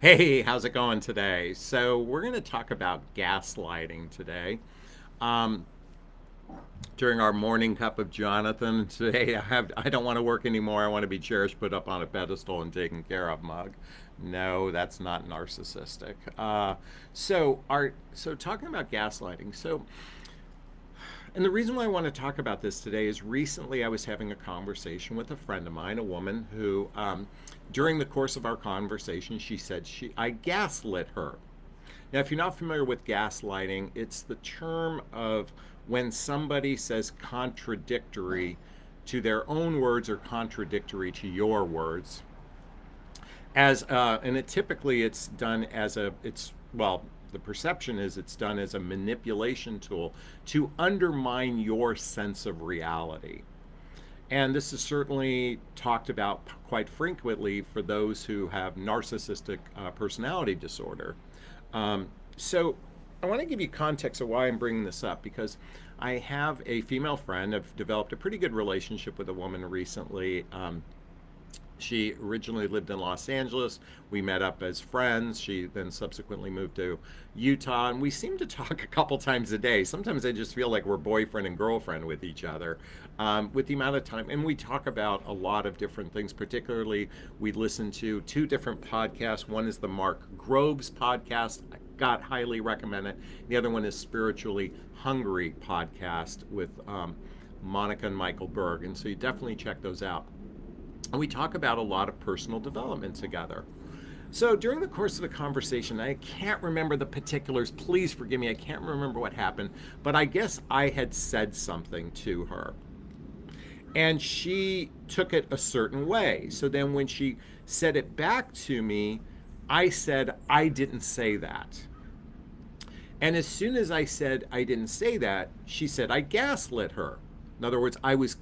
Hey, how's it going today? So we're going to talk about gaslighting today. Um, during our morning cup of Jonathan today, I have I don't want to work anymore. I want to be cherished, put up on a pedestal, and taken care of. Mug. No, that's not narcissistic. Uh, so our so talking about gaslighting. So. And the reason why I want to talk about this today is recently I was having a conversation with a friend of mine, a woman who um, during the course of our conversation, she said she I gaslit her. Now, if you're not familiar with gaslighting, it's the term of when somebody says contradictory to their own words or contradictory to your words. As uh, and it typically it's done as a it's well the perception is it's done as a manipulation tool to undermine your sense of reality. And this is certainly talked about quite frequently for those who have narcissistic uh, personality disorder. Um, so I want to give you context of why I'm bringing this up because I have a female friend. I've developed a pretty good relationship with a woman recently. Um, she originally lived in Los Angeles. We met up as friends. She then subsequently moved to Utah, and we seem to talk a couple times a day. Sometimes I just feel like we're boyfriend and girlfriend with each other um, with the amount of time. And we talk about a lot of different things, particularly we listen to two different podcasts. One is the Mark Groves podcast. I got highly recommend it. The other one is Spiritually Hungry podcast with um, Monica and Michael Berg. And so you definitely check those out. And we talk about a lot of personal development together. So during the course of the conversation, I can't remember the particulars. Please forgive me. I can't remember what happened. But I guess I had said something to her. And she took it a certain way. So then when she said it back to me, I said, I didn't say that. And as soon as I said I didn't say that, she said I gaslit her. In other words, I was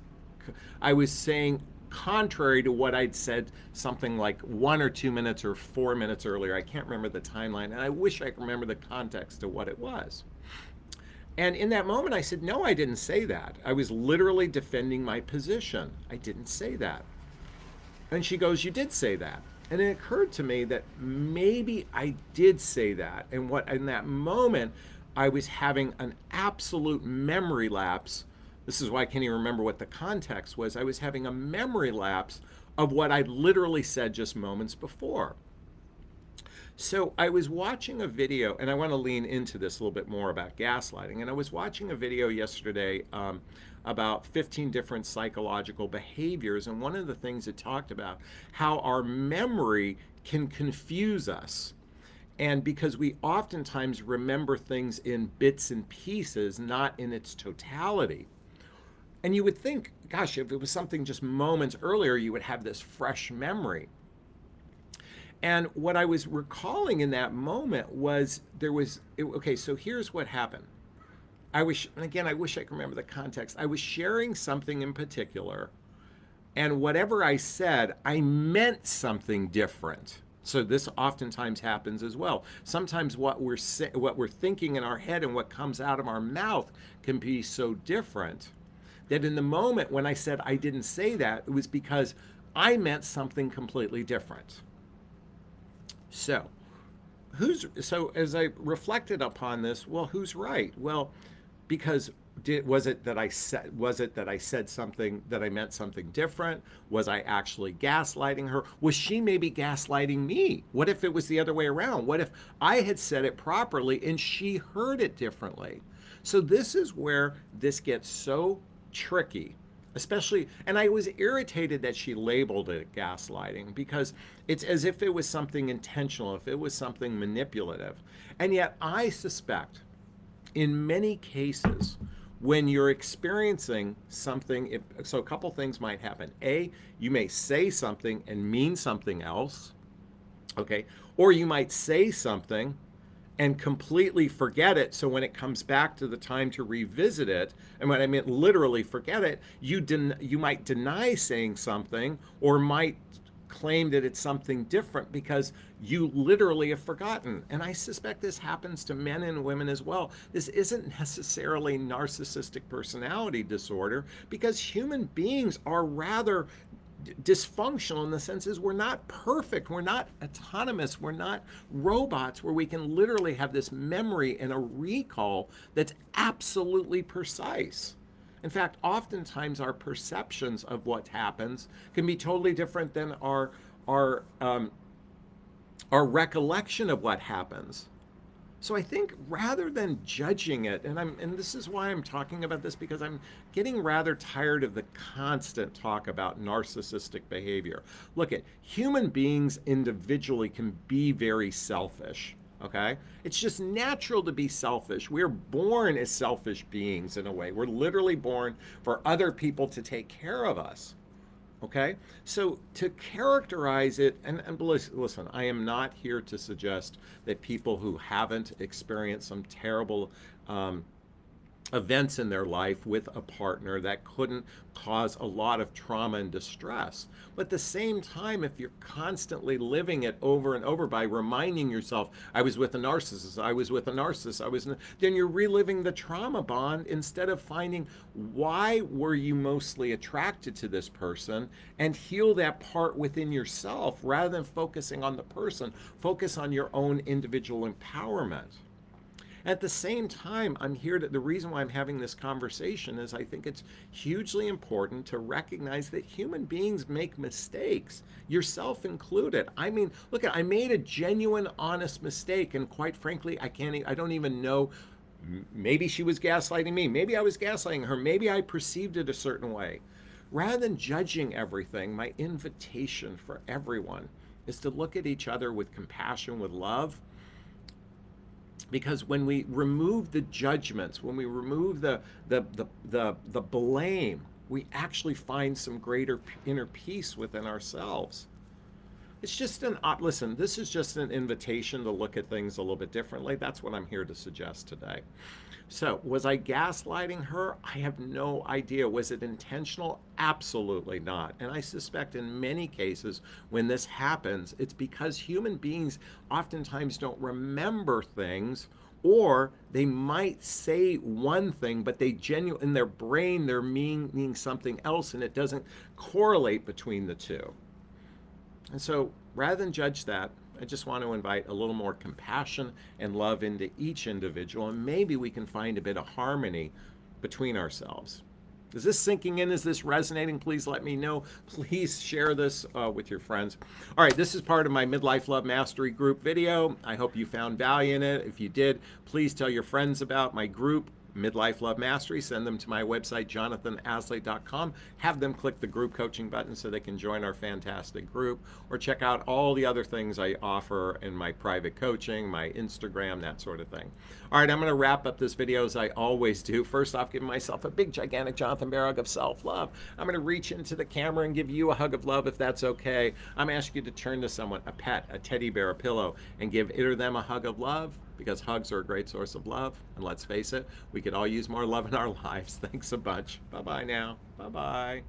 I was saying contrary to what I'd said something like one or two minutes or four minutes earlier. I can't remember the timeline, and I wish I could remember the context of what it was. And in that moment, I said, No, I didn't say that. I was literally defending my position. I didn't say that. And she goes, You did say that. And it occurred to me that maybe I did say that. And what in that moment, I was having an absolute memory lapse this is why I can't even remember what the context was. I was having a memory lapse of what I literally said just moments before. So I was watching a video, and I want to lean into this a little bit more about gaslighting. And I was watching a video yesterday um, about 15 different psychological behaviors. And one of the things it talked about how our memory can confuse us. And because we oftentimes remember things in bits and pieces, not in its totality. And you would think, gosh, if it was something just moments earlier, you would have this fresh memory. And what I was recalling in that moment was there was, it, okay, so here's what happened. I was, and again, I wish I could remember the context. I was sharing something in particular, and whatever I said, I meant something different. So this oftentimes happens as well. Sometimes what we're what we're thinking in our head and what comes out of our mouth can be so different that in the moment when I said I didn't say that, it was because I meant something completely different. So, who's so as I reflected upon this, well, who's right? Well, because did, was it that I said was it that I said something that I meant something different? Was I actually gaslighting her? Was she maybe gaslighting me? What if it was the other way around? What if I had said it properly and she heard it differently? So this is where this gets so tricky especially and i was irritated that she labeled it gaslighting because it's as if it was something intentional if it was something manipulative. And yet i suspect in many cases when you're experiencing something if, so a couple things might happen. A you may say something and mean something else okay? Or you might say something and completely forget it. So when it comes back to the time to revisit it, and when I mean literally forget it, you den- you might deny saying something or might claim that it's something different because you literally have forgotten. And I suspect this happens to men and women as well. This isn't necessarily narcissistic personality disorder because human beings are rather dysfunctional in the sense is we're not perfect. We're not autonomous. We're not robots where we can literally have this memory and a recall that's absolutely precise. In fact, oftentimes our perceptions of what happens can be totally different than our our um, our recollection of what happens. So I think rather than judging it, and I'm and this is why I'm talking about this because I'm getting rather tired of the constant talk about narcissistic behavior. Look at human beings individually can be very selfish. Okay? It's just natural to be selfish. We're born as selfish beings in a way. We're literally born for other people to take care of us. Okay, so to characterize it, and, and listen, I am not here to suggest that people who haven't experienced some terrible um, events in their life with a partner that couldn't cause a lot of trauma and distress. But at the same time, if you're constantly living it over and over by reminding yourself, I was with a narcissist, I was with a narcissist, I was, then you're reliving the trauma bond instead of finding why were you mostly attracted to this person and heal that part within yourself rather than focusing on the person, focus on your own individual empowerment. At the same time, I'm here to, the reason why I'm having this conversation is I think it's hugely important to recognize that human beings make mistakes, yourself included. I mean, look, at I made a genuine, honest mistake, and quite frankly, I can't, I don't even know maybe she was gaslighting me. Maybe I was gaslighting her. Maybe I perceived it a certain way. Rather than judging everything, my invitation for everyone is to look at each other with compassion, with love, because when we remove the judgments, when we remove the, the, the, the, the blame, we actually find some greater inner peace within ourselves. It's just an, uh, listen, this is just an invitation to look at things a little bit differently. That's what I'm here to suggest today. So, was I gaslighting her? I have no idea. Was it intentional? Absolutely not. And I suspect in many cases when this happens, it's because human beings oftentimes don't remember things or they might say one thing but they genuine in their brain they're meaning something else and it doesn't correlate between the two and so rather than judge that, I just want to invite a little more compassion and love into each individual, and maybe we can find a bit of harmony between ourselves. Is this sinking in? Is this resonating? Please let me know. Please share this uh, with your friends. All right, this is part of my Midlife Love Mastery group video. I hope you found value in it. If you did, please tell your friends about my group. Midlife Love Mastery, send them to my website, jonathanaslay.com. Have them click the group coaching button so they can join our fantastic group or check out all the other things I offer in my private coaching, my Instagram, that sort of thing. All right, I'm going to wrap up this video as I always do. First off, giving myself a big, gigantic Jonathan Bear hug of self-love. I'm going to reach into the camera and give you a hug of love if that's okay. I'm asking you to turn to someone, a pet, a teddy bear, a pillow, and give it or them a hug of love because hugs are a great source of love. And let's face it, we could all use more love in our lives. Thanks a bunch. Bye bye now. Bye bye.